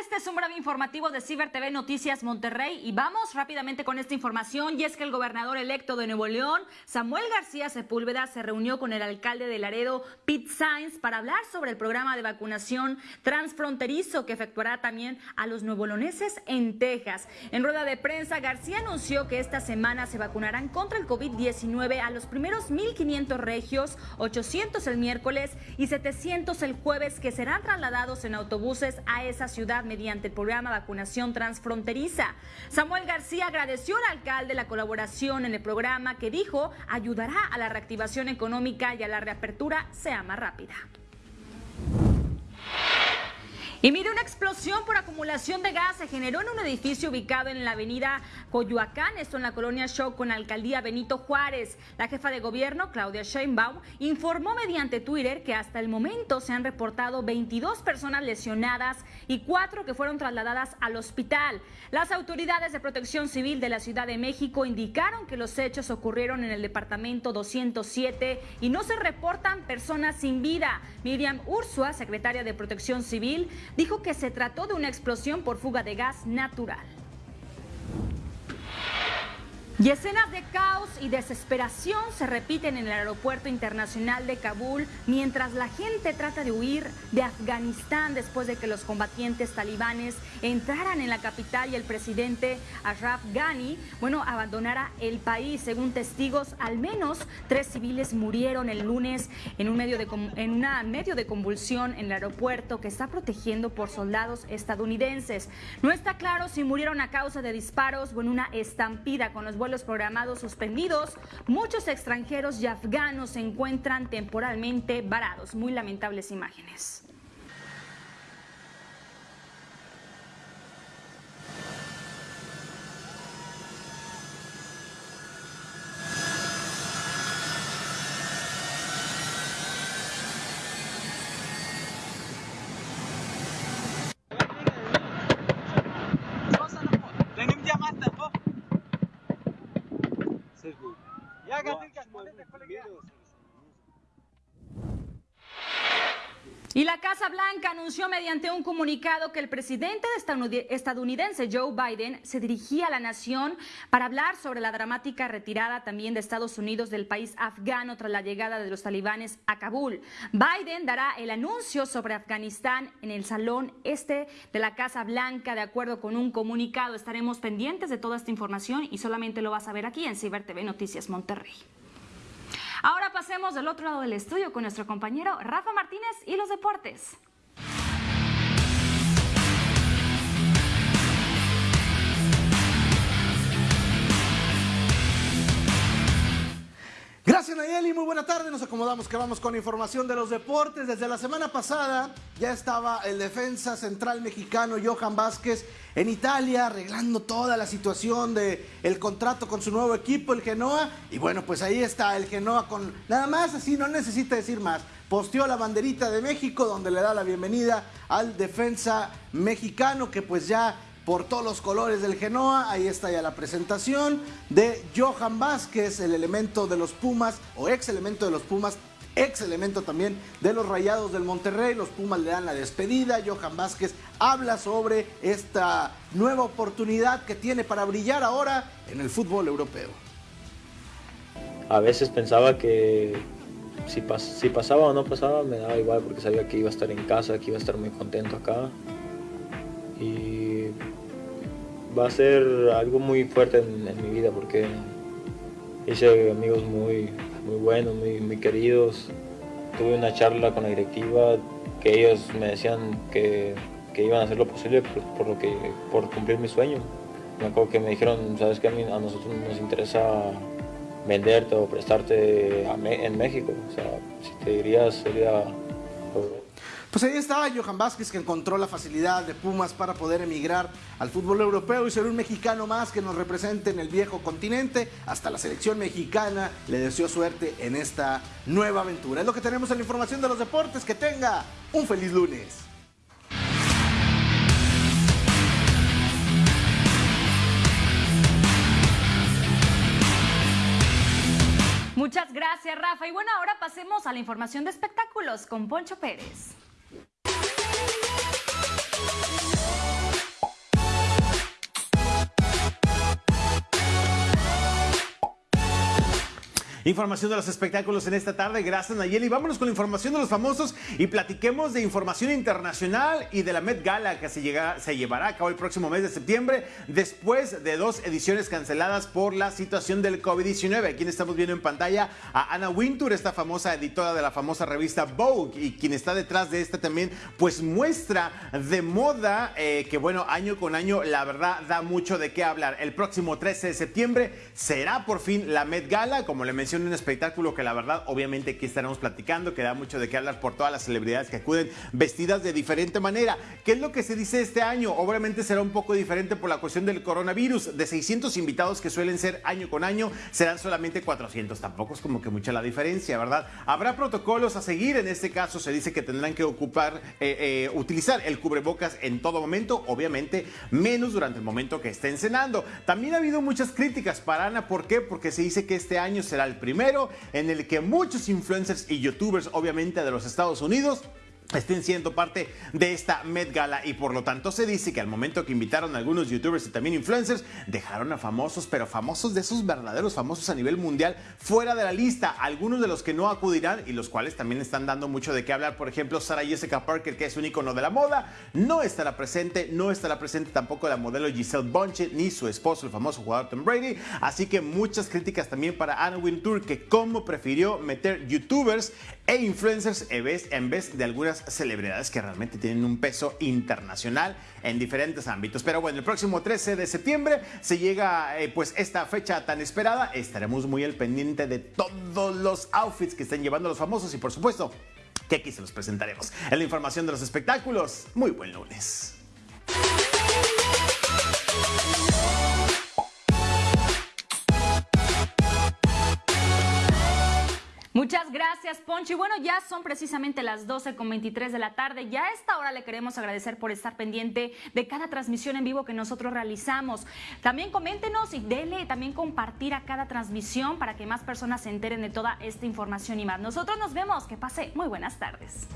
este es un breve informativo de Ciber TV Noticias Monterrey y vamos rápidamente con esta información y es que el gobernador electo de Nuevo León, Samuel García Sepúlveda, se reunió con el alcalde de Laredo, Pete Sainz, para hablar sobre el programa de vacunación transfronterizo que efectuará también a los nuevoloneses en Texas. En rueda de prensa, García anunció que esta semana se vacunarán contra el COVID-19 a los primeros 1.500 regios, 800 el miércoles y 700 el jueves que serán trasladados en autobuses a esa ciudad mediante el programa vacunación transfronteriza. Samuel García agradeció al alcalde la colaboración en el programa que dijo ayudará a la reactivación económica y a la reapertura sea más rápida. Y mire, una explosión por acumulación de gas se generó en un edificio ubicado en la avenida Coyoacán, esto en la colonia Show con alcaldía Benito Juárez. La jefa de gobierno, Claudia Sheinbaum, informó mediante Twitter que hasta el momento se han reportado 22 personas lesionadas y cuatro que fueron trasladadas al hospital. Las autoridades de protección civil de la Ciudad de México indicaron que los hechos ocurrieron en el departamento 207 y no se reportan personas sin vida. Miriam Ursua, secretaria de protección civil, dijo que se trató de una explosión por fuga de gas natural. Y escenas de caos y desesperación se repiten en el aeropuerto internacional de Kabul mientras la gente trata de huir de Afganistán después de que los combatientes talibanes entraran en la capital y el presidente Ashraf Ghani, bueno, abandonara el país. Según testigos, al menos tres civiles murieron el lunes en un medio de, en una medio de convulsión en el aeropuerto que está protegiendo por soldados estadounidenses. No está claro si murieron a causa de disparos o en una estampida con los vuelos programados suspendidos, muchos extranjeros y afganos se encuentran temporalmente varados. Muy lamentables imágenes. Y la Casa Blanca anunció mediante un comunicado que el presidente estadounidense Joe Biden se dirigía a la nación para hablar sobre la dramática retirada también de Estados Unidos del país afgano tras la llegada de los talibanes a Kabul. Biden dará el anuncio sobre Afganistán en el salón este de la Casa Blanca de acuerdo con un comunicado. Estaremos pendientes de toda esta información y solamente lo vas a ver aquí en Ciber TV Noticias Monterrey. Ahora pasemos del otro lado del estudio con nuestro compañero Rafa Martínez y los deportes. Gracias Nayeli, muy buena tarde. Nos acomodamos que vamos con información de los deportes. Desde la semana pasada ya estaba el defensa central mexicano Johan Vázquez en Italia arreglando toda la situación del el contrato con su nuevo equipo, el Genoa. Y bueno, pues ahí está el Genoa con nada más, así no necesita decir más. Posteó la banderita de México donde le da la bienvenida al defensa mexicano que pues ya por todos los colores del Genoa. Ahí está ya la presentación de Johan Vázquez, el elemento de los Pumas, o ex elemento de los Pumas, ex elemento también de los Rayados del Monterrey. Los Pumas le dan la despedida. Johan Vázquez habla sobre esta nueva oportunidad que tiene para brillar ahora en el fútbol europeo. A veces pensaba que si, pasaba o no pasaba me daba igual porque sabía que iba a estar en casa, que iba a estar muy contento acá. Va a ser algo muy fuerte en, mi vida porque hice amigos muy, muy buenos, muy, muy queridos. Tuve una charla con la directiva que ellos me decían que, que iban a hacer lo posible por, lo que, por cumplir mi sueño. Me acuerdo que me dijeron, sabes que a nosotros nos interesa venderte o prestarte en México. O sea, si te dirías sería pues ahí estaba Johan Vázquez que encontró la facilidad de Pumas para poder emigrar al fútbol europeo y ser un mexicano más que nos represente en el viejo continente. Hasta la selección mexicana le deseó suerte en esta nueva aventura. Es lo que tenemos en la información de los deportes. Que tenga un feliz lunes. Muchas gracias, Rafa. Y bueno, ahora pasemos a la información de espectáculos con Poncho Pérez. Thank you. Información de los espectáculos en esta tarde. Gracias, Nayeli. Vámonos con la información de los famosos y platiquemos de información internacional y de la Met Gala que se, llega, se llevará a cabo el próximo mes de septiembre después de dos ediciones canceladas por la situación del COVID-19. Aquí estamos viendo en pantalla a Anna Wintour, esta famosa editora de la famosa revista Vogue y quien está detrás de esta también, pues muestra de moda eh, que bueno, año con año la verdad da mucho de qué hablar. El próximo 13 de septiembre será por fin la Met Gala, como le mencioné, un espectáculo que la verdad obviamente aquí estaremos platicando, que da mucho de qué hablar por todas las celebridades que acuden vestidas de diferente manera. ¿Qué es lo que se dice este año? Obviamente será un poco diferente por la cuestión del coronavirus. De 600 invitados que suelen ser año con año, serán solamente 400. Tampoco es como que mucha la diferencia, ¿verdad? Habrá protocolos a seguir. En este caso se dice que tendrán que ocupar, eh, eh, utilizar el cubrebocas en todo momento, obviamente menos durante el momento que estén cenando. También ha habido muchas críticas para Ana. ¿Por qué? Porque se dice que este año será el primero en el que muchos influencers y youtubers, obviamente de los Estados Unidos, estén siendo parte de esta Met Gala. Y por lo tanto se dice que al momento que invitaron a algunos youtubers y también influencers dejaron a famosos, pero famosos de esos verdaderos famosos a nivel mundial fuera de la lista, algunos de los que no acudirán y los cuales también están dando mucho de qué hablar, por ejemplo Sarah Jessica Parker que es un icono de la moda, no estará presente, no estará presente tampoco la modelo Giselle Bonche ni su esposo el famoso jugador Tom Brady, así que muchas críticas también para Anna Wintour que como prefirió meter youtubers e influencers en vez de algunas celebridades que realmente tienen un peso internacional en diferentes ámbitos. Pero bueno, el próximo 13 de septiembre se llega eh, pues esta fecha tan esperada. Estaremos muy al pendiente de todos los outfits que estén llevando los famosos y por supuesto que aquí se los presentaremos. En la información de los espectáculos, muy buen lunes. Muchas gracias, Poncho. Y bueno, ya son precisamente las 12 con 23 de la tarde. Ya a esta hora le queremos agradecer por estar pendiente de cada transmisión en vivo que nosotros realizamos. También coméntenos y dele también compartir a cada transmisión para que más personas se enteren de toda esta información y más. Nosotros nos vemos. Que pase muy buenas tardes.